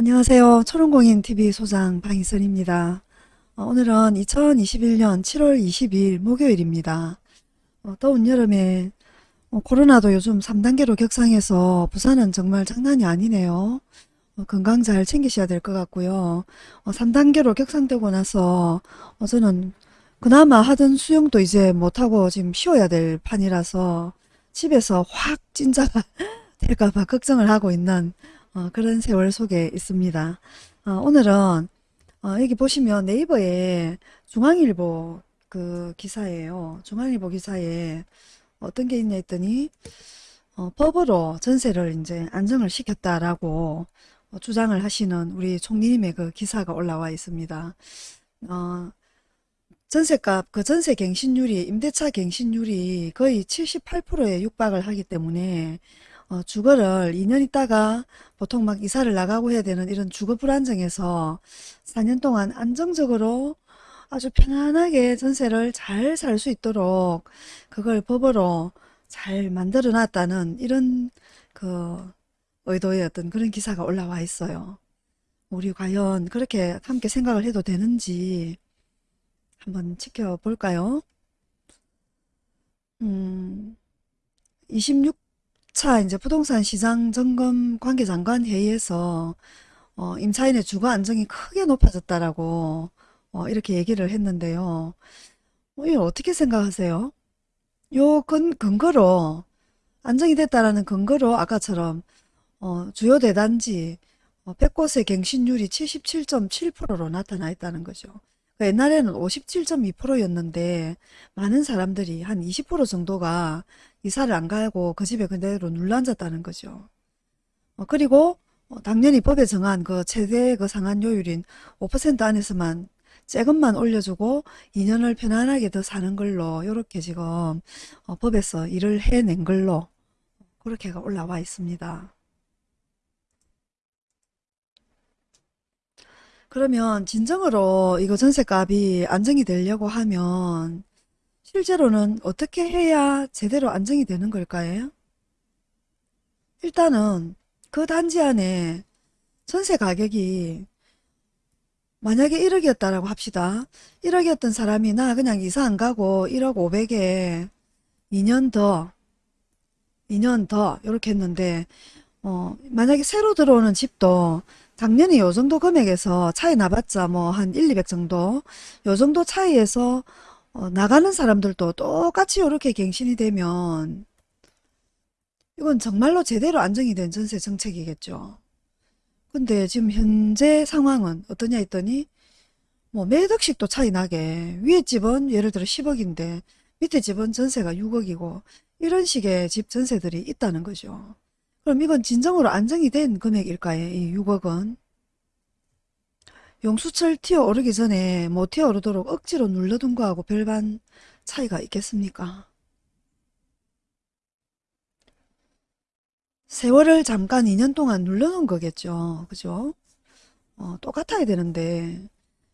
안녕하세요. 초롱공인TV 소장 방희선입니다. 어, 오늘은 2021년 7월 22일 목요일입니다. 어, 더운 여름에 어, 코로나도 요즘 3단계로 격상해서 부산은 정말 장난이 아니네요. 어, 건강 잘 챙기셔야 될 것 같고요. 3단계로 격상되고 나서 어, 저는 그나마 하던 수영도 이제 못하고 지금 쉬어야 될 판이라서 집에서 확 찐자가 될까봐 걱정을 하고 있는 어, 그런 세월 속에 있습니다. 어, 오늘은 어, 여기 보시면 네이버에 중앙일보 그 기사예요. 중앙일보 기사에 어떤 게 있냐 했더니 어, 법으로 전세를 이제 안정을 시켰다라고 어, 주장을 하시는 우리 총리님의 그 기사가 올라와 있습니다. 어, 전세값, 그 전세 갱신율이, 임대차 갱신율이 거의 78%에 육박을 하기 때문에 어, 주거를 2년 있다가 보통 막 이사를 나가고 해야 되는 이런 주거 불안정에서 4년 동안 안정적으로 아주 편안하게 전세를 잘 살 수 있도록 그걸 법으로 잘 만들어 놨다는 이런 그 의도의 어떤 그런 기사가 올라와 있어요. 우리 과연 그렇게 함께 생각을 해도 되는지 한번 지켜볼까요? 음, 26 차 이제 부동산 시장 점검 관계장관 회의에서 어, 임차인의 주거 안정이 크게 높아졌다라고 어, 이렇게 얘기를 했는데요. 어, 이거 어떻게 생각하세요? 요 근, 근거로 안정이 됐다라는 근거로 아까처럼 어, 주요 대단지 어, 100곳의 갱신율이 77.7%로 나타나 있다는 거죠. 그 옛날에는 57.2%였는데 많은 사람들이 한 20% 정도가 이사를 안 가고 그 집에 그대로 눌러앉았다는 거죠. 어, 그리고 어, 당연히 법에 정한 그 최대 그 상한 요율인 5% 안에서만 세금만 올려주고 2년을 편안하게 더 사는 걸로 이렇게 지금 어, 법에서 일을 해낸 걸로 그렇게가 올라와 있습니다. 그러면 진정으로 이거 전세값이 안정이 되려고 하면 실제로는 어떻게 해야 제대로 안정이 되는 걸까요? 일단은 그 단지 안에 전세 가격이 만약에 1억이었다라고 합시다. 1억이었던 사람이 나 그냥 이사 안 가고 1억 5백에 2년 더, 2년 더 이렇게 했는데 어, 만약에 새로 들어오는 집도 당연히 요 정도 금액에서 차이 나봤자 뭐 한 1, 200 정도 요 정도 차이에서 어, 나가는 사람들도 똑같이 이렇게 갱신이 되면 이건 정말로 제대로 안정이 된 전세 정책이겠죠. 근데 지금 현재 상황은 어떠냐 했더니 뭐몇 억씩도 차이 나게 위에 집은 예를 들어 10억인데 밑에 집은 전세가 6억이고 이런 식의 집 전세들이 있다는 거죠. 그럼 이건 진정으로 안정이 된 금액일까요? 이 6억은? 용수철 튀어오르기 전에 못 튀어오르도록 억지로 눌러둔 거하고 별반 차이가 있겠습니까? 세월을 잠깐 2년 동안 눌러놓은 거겠죠. 그죠? 어, 똑같아야 되는데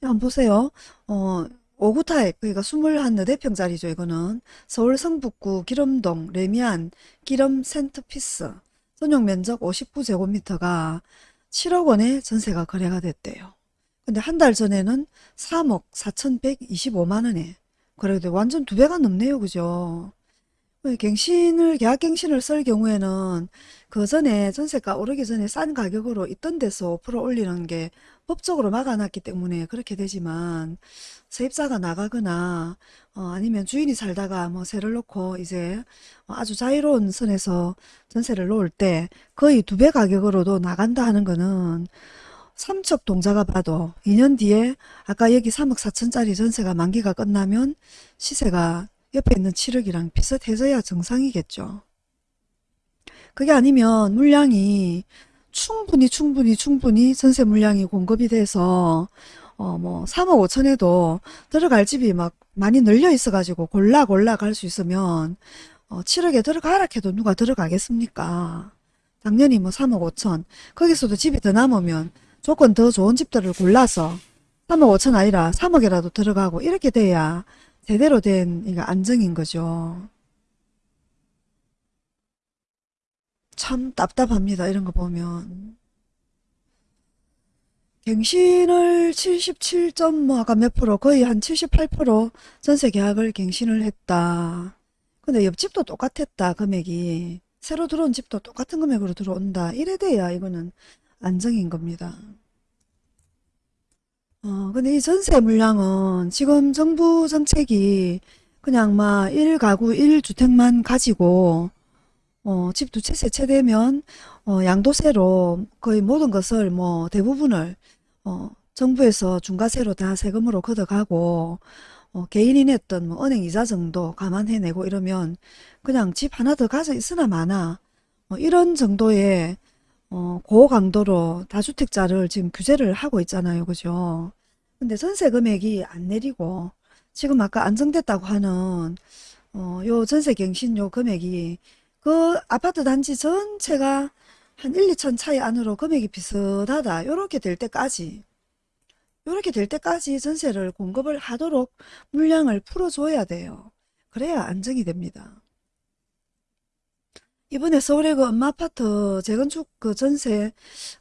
한번 보세요. 어, 59 타입 그러니까 20 네댓 평짜리죠. 이거는 서울 성북구 길음동 래미안 길음 센터피스 전용 면적 59제곱미터가 7억 원에 전세가 거래가 됐대요. 근데 한 달 전에는 3억 4,125만 원에 그래도 완전 두 배가 넘네요. 그죠? 갱신을 계약갱신을 쓸 경우에는 그 전에 전세가 오르기 전에 싼 가격으로 있던 데서 5% 올리는 게 법적으로 막아놨기 때문에 그렇게 되지만 세입자가 나가거나 어, 아니면 주인이 살다가 뭐 세를 놓고 이제 아주 자유로운 선에서 전세를 놓을 때 거의 두 배 가격으로도 나간다 하는 거는 삼척 동자가 봐도 2년 뒤에 아까 여기 3억 4천짜리 전세가 만기가 끝나면 시세가 옆에 있는 7억이랑 비슷해져야 정상이겠죠. 그게 아니면 물량이 충분히 충분히 충분히 전세 물량이 공급이 돼서 어 뭐 3억 5천에도 들어갈 집이 막 많이 늘려 있어 가지고 골라 골라 갈 수 있으면 어 7억에 들어가라 해도 누가 들어가겠습니까? 당연히 뭐 3억 5천 거기서도 집이 더 남으면 조건 더 좋은 집들을 골라서 3억 5천 아니라 3억이라도 들어가고 이렇게 돼야 제대로 된 이거 안정인 거죠. 참 답답합니다. 이런 거 보면. 갱신을 77점 뭐 아까 몇 프로 거의 한 78% 전세 계약을 갱신을 했다. 근데 옆집도 똑같았다 금액이 새로 들어온 집도 똑같은 금액으로 들어온다. 이래 돼야 이거는 안정인 겁니다. 어, 근데 이 전세 물량은 지금 정부 정책이 그냥 막 1가구 1주택만 가지고 어, 집 두 채, 세 채 되면 어, 양도세로 거의 모든 것을 뭐 대부분을 어, 정부에서 중과세로 다 세금으로 걷어가고 어, 개인이 냈던 뭐 은행 이자 정도 감안해내고 이러면 그냥 집 하나 더 가져 있으나 마나 어, 이런 정도의 어, 고강도로 다주택자를 지금 규제를 하고 있잖아요. 그죠? 근데 전세 금액이 안 내리고 지금 아까 안정됐다고 하는 어, 요 전세 갱신 요 금액이 그 아파트 단지 전체가 한 1, 2천 차이 안으로 금액이 비슷하다. 요렇게 될 때까지 요렇게 될 때까지 전세를 공급을 하도록 물량을 풀어줘야 돼요. 그래야 안정이 됩니다. 이번에 서울의 그 엄마 아파트 재건축 그 전세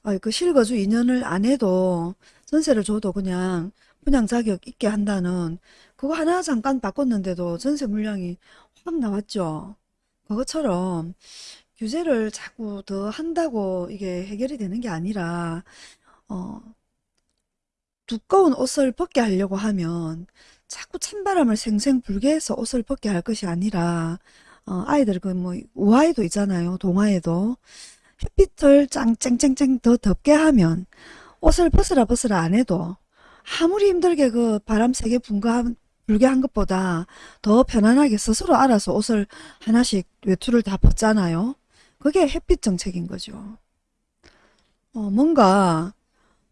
아, 그 실거주 2년을 안 해도 전세를 줘도 그냥 분양 자격 있게 한다는 그거 하나 잠깐 바꿨는데도 전세 물량이 확 나왔죠. 그것처럼 규제를 자꾸 더 한다고 이게 해결이 되는 게 아니라 어, 두꺼운 옷을 벗게 하려고 하면 자꾸 찬바람을 생생 불게 해서 옷을 벗게 할 것이 아니라 어, 아이들 그뭐 우아에도 있잖아요. 동화에도 햇빛을 짱짱짱짱 더 덥게 하면 옷을 벗으라 벗으라 안 해도 아무리 힘들게 그 바람 세게 분거 한- 불게 한 것보다 더 편안하게 스스로 알아서 옷을 하나씩 외투를 다 벗잖아요. 그게 햇빛 정책인 거죠. 어, 뭔가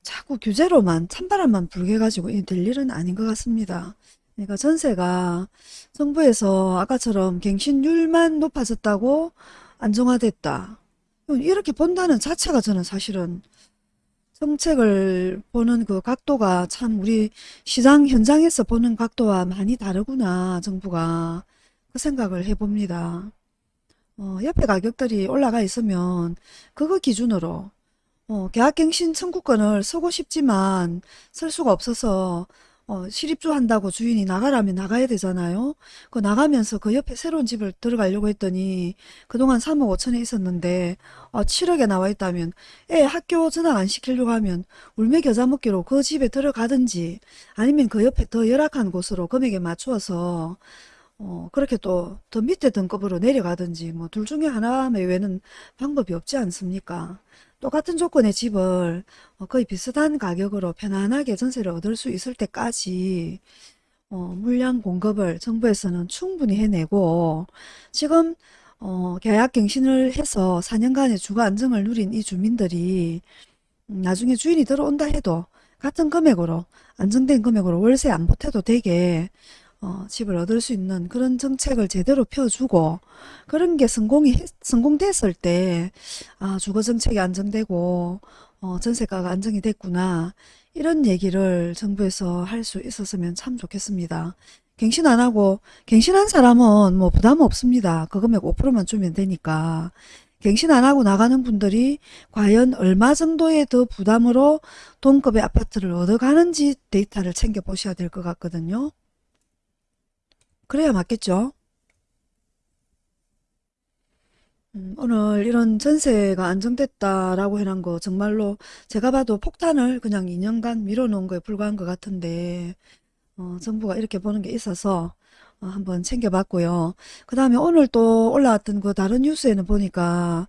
자꾸 규제로만 찬바람만 불게 가지고 이될 일은 아닌 것 같습니다. 그러니까 전세가 정부에서 아까처럼 갱신율만 높아졌다고 안정화됐다. 이렇게 본다는 자체가 저는 사실은 정책을 보는 그 각도가 참 우리 시장 현장에서 보는 각도와 많이 다르구나 정부가 그 생각을 해봅니다. 어, 옆에 가격들이 올라가 있으면 그거 기준으로 어, 계약갱신 청구권을 쓰고 싶지만 쓸 수가 없어서 어, 실입주 한다고 주인이 나가라면 나가야 되잖아요. 그 나가면서 그 옆에 새로운 집을 들어가려고 했더니 그동안 3억 5천에 있었는데 어, 7억에 나와 있다면 애 학교 전학 안 시키려고 하면 울며 겨자 먹기로 그 집에 들어가든지 아니면 그 옆에 더 열악한 곳으로 금액에 맞추어서 어, 그렇게 또 더 밑에 등급으로 내려가든지 뭐 둘 중에 하나 외에는 방법이 없지 않습니까? 똑같은 조건의 집을 어, 거의 비슷한 가격으로 편안하게 전세를 얻을 수 있을 때까지 어, 물량 공급을 정부에서는 충분히 해내고 지금 어, 계약 갱신을 해서 4년간의 주거 안정을 누린 이 주민들이 음, 나중에 주인이 들어온다 해도 같은 금액으로 안정된 금액으로 월세 안 보태도 되게 어, 집을 얻을 수 있는 그런 정책을 제대로 펴주고 그런 게 성공이 했- 성공됐을 때 아, 주거 정책이 안정되고 어, 전세가가 안정이 됐구나 이런 얘기를 정부에서 할 수 있었으면 참 좋겠습니다. 갱신 안 하고 갱신한 사람은 뭐 부담 없습니다. 그 금액 5%만 주면 되니까 갱신 안 하고 나가는 분들이 과연 얼마 정도의 더 부담으로 동급의 아파트를 얻어가는지 데이터를 챙겨 보셔야 될 것 같거든요. 그래야 맞겠죠? 음, 오늘 이런 전세가 안정됐다라고 해놓은 거 정말로 제가 봐도 폭탄을 그냥 2년간 밀어놓은 거에 불과한 것 같은데 어, 정부가 이렇게 보는 게 있어서 어, 한번 챙겨봤고요. 그 다음에 오늘 또 올라왔던 그 다른 뉴스에는 보니까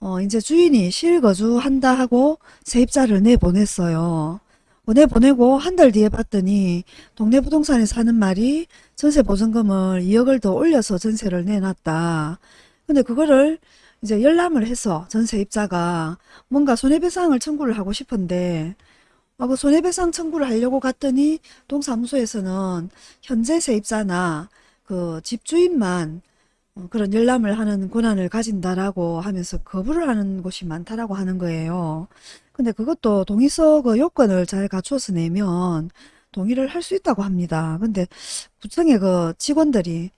어, 이제 주인이 실거주한다 하고 세입자를 내보냈어요. 보내보내고 한 달 뒤에 봤더니 동네 부동산에 사는 말이 전세 보증금을 2억을 더 올려서 전세를 내놨다. 근데 그거를 이제 열람을 해서 전세 입자가 뭔가 손해배상을 청구를 하고 싶은데 아, 그 손해배상 청구를 하려고 갔더니 동사무소에서는 현재 세입자나 그 집주인만 어, 그런 열람을 하는 권한을 가진다라고 하면서 거부를 하는 곳이 많다라고 하는 거예요. 근데 그것도 동의서 그 요건을 잘 갖춰서 내면 동의를 할 수 있다고 합니다. 근데 구청의 그 직원들이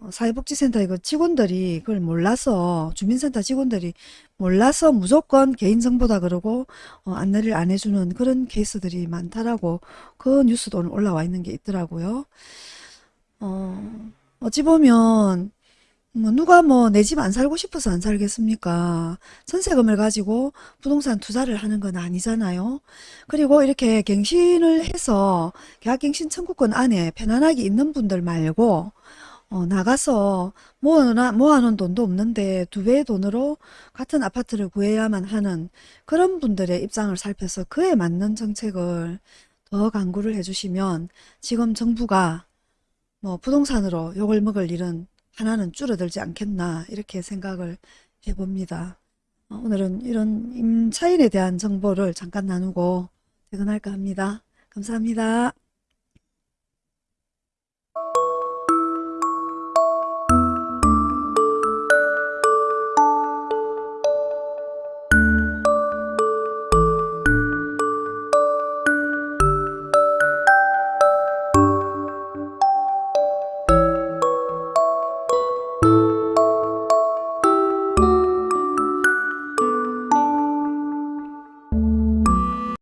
어, 사회복지센터 이거 직원들이 그걸 몰라서 주민센터 직원들이 몰라서 무조건 개인정보다 그러고 어, 안내를 안 해주는 그런 케이스들이 많다라고 그 뉴스도 오늘 올라와 있는 게 있더라고요. 어, 어찌 보면 뭐 누가 뭐 내 집 안 살고 싶어서 안 살겠습니까? 전세금을 가지고 부동산 투자를 하는 건 아니잖아요. 그리고 이렇게 갱신을 해서 계약갱신 청구권 안에 편안하게 있는 분들 말고 어, 나가서 모아놓, 모아놓은 돈도 없는데 두 배의 돈으로 같은 아파트를 구해야만 하는 그런 분들의 입장을 살펴서 그에 맞는 정책을 더 강구를 해주시면 지금 정부가 뭐 부동산으로 욕을 먹을 일은 하나는 줄어들지 않겠나 이렇게 생각을 해봅니다. 어, 오늘은 이런 임차인에 대한 정보를 잠깐 나누고 퇴근할까 합니다. 감사합니다.